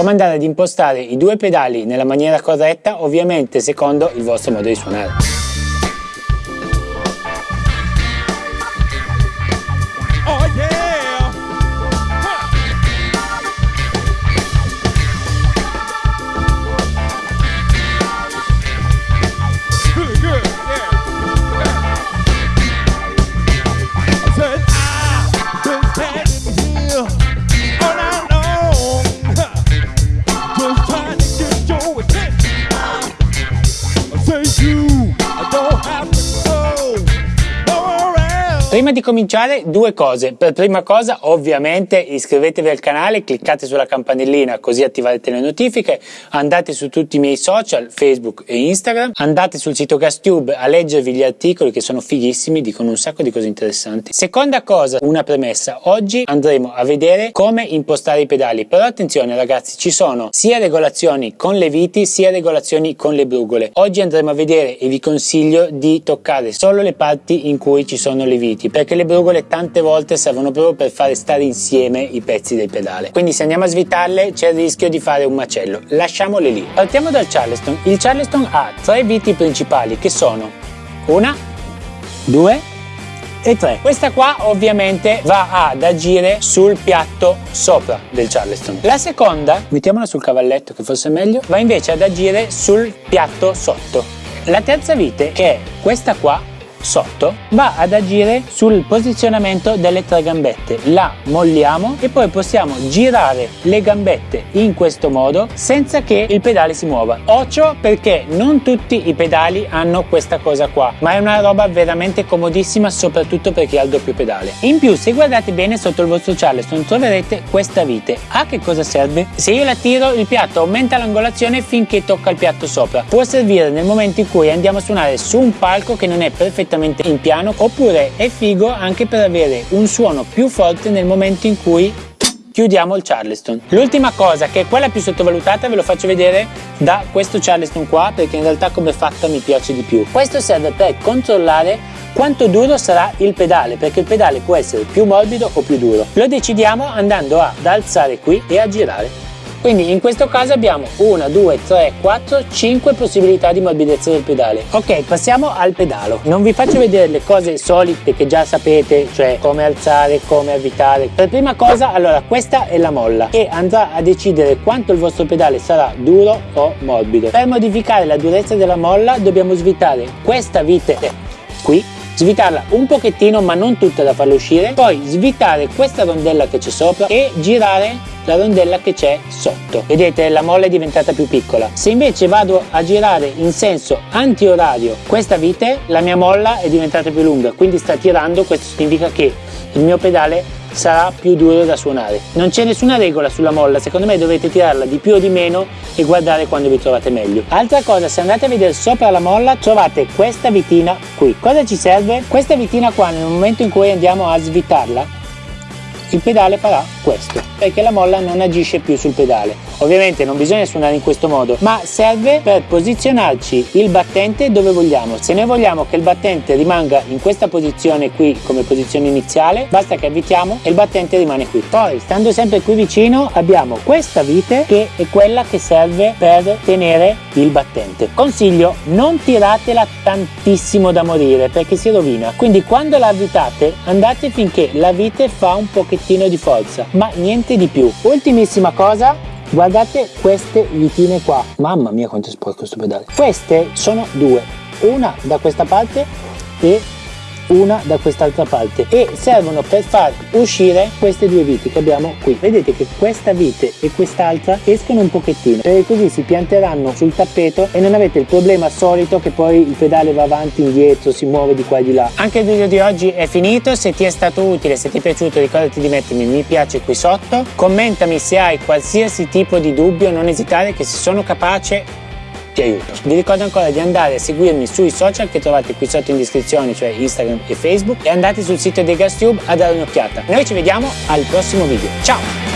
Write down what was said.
come andare ad impostare i due pedali nella maniera corretta, ovviamente secondo il vostro modo di suonare. Prima di cominciare due cose, per prima cosa ovviamente iscrivetevi al canale, cliccate sulla campanellina così attiverete le notifiche, andate su tutti i miei social, Facebook e Instagram, andate sul sito GasTube a leggervi gli articoli che sono fighissimi, dicono un sacco di cose interessanti. Seconda cosa, una premessa, oggi andremo a vedere come impostare i pedali, però attenzione ragazzi ci sono sia regolazioni con le viti sia regolazioni con le brugole. Oggi andremo a vedere e vi consiglio di toccare solo le parti in cui ci sono le viti perché le brugole tante volte servono proprio per fare stare insieme i pezzi del pedale. Quindi se andiamo a svitarle c'è il rischio di fare un macello. Lasciamole lì. Partiamo dal Charleston. Il Charleston ha tre viti principali che sono una due e 3 questa qua ovviamente va ad agire sul piatto sopra del Charleston. La seconda mettiamola sul cavalletto che forse è meglio va invece ad agire sul piatto sotto. La terza vite che è questa qua sotto va ad agire sul posizionamento delle tre gambette. La molliamo e poi possiamo girare le gambette in questo modo senza che il pedale si muova. Occhio perché non tutti i pedali hanno questa cosa qua ma è una roba veramente comodissima soprattutto per chi ha il doppio pedale. In più se guardate bene sotto il vostro charleston troverete questa vite. A che cosa serve? se io la tiro il piatto aumenta l'angolazione finché tocca il piatto sopra. Può servire nel momento in cui andiamo a suonare su un palco che non è perfettamente perfettamente in piano oppure è figo anche per avere un suono più forte nel momento in cui chiudiamo il Charleston. L'ultima cosa che è quella più sottovalutata ve lo faccio vedere da questo Charleston qua perché in realtà come fatta mi piace di più. Questo serve per controllare quanto duro sarà il pedale perché il pedale può essere più morbido o più duro. Lo decidiamo andando ad alzare qui e a girare quindi in questo caso abbiamo 1 2 3 4 5 possibilità di morbidezza del pedale. Ok passiamo al pedalo. Non vi faccio vedere le cose solite che già sapete cioè come alzare come avvitare. Per prima cosa allora questa è la molla e andrà a decidere quanto il vostro pedale sarà duro o morbido. Per modificare la durezza della molla dobbiamo svitare questa vite qui svitarla un pochettino ma non tutta da farla uscire. Poi svitare questa rondella che c'è sopra e girare la rondella che c'è sotto. Vedete la molla è diventata più piccola. Se invece vado a girare in senso antiorario questa vite la mia molla è diventata più lunga. Quindi sta tirando questo significa che il mio pedale sarà più duro da suonare. Non c'è nessuna regola sulla molla secondo me dovete tirarla di più o di meno e guardare quando vi trovate meglio. Altra cosa se andate a vedere sopra la molla trovate questa vitina qui. Cosa ci serve? Questa vitina qua nel momento in cui andiamo a svitarla il pedale farà questo perché la molla non agisce più sul pedale ovviamente non bisogna suonare in questo modo ma serve per posizionarci il battente dove vogliamo. Se noi vogliamo che il battente rimanga in questa posizione qui come posizione iniziale basta che avvitiamo e il battente rimane qui. Poi stando sempre qui vicino abbiamo questa vite che è quella che serve per tenere il battente. Consiglio non tiratela tantissimo da morire perché si rovina. Quindi quando la avvitate andate finché la vite fa un pochettino di forza ma niente di più. Ultimissima cosa guardate queste vitine qua. Mamma mia quanto è sporco questo pedale. Queste sono due. Una da questa parte e una da quest'altra parte e servono per far uscire queste due viti che abbiamo qui. Vedete che questa vite e quest'altra escono un pochettino perché così si pianteranno sul tappeto e non avete il problema solito che poi il pedale va avanti indietro si muove di qua e di là. Anche il video di oggi è finito. Se ti è stato utile se ti è piaciuto ricordati di mettermi mi piace qui sotto. Commentami se hai qualsiasi tipo di dubbio. Non esitare che se sono capace ti aiuto. Vi ricordo ancora di andare a seguirmi sui social che trovate qui sotto in descrizione, cioè Instagram e Facebook, e andate sul sito dei GasTube a dare un'occhiata. Noi ci vediamo al prossimo video. Ciao!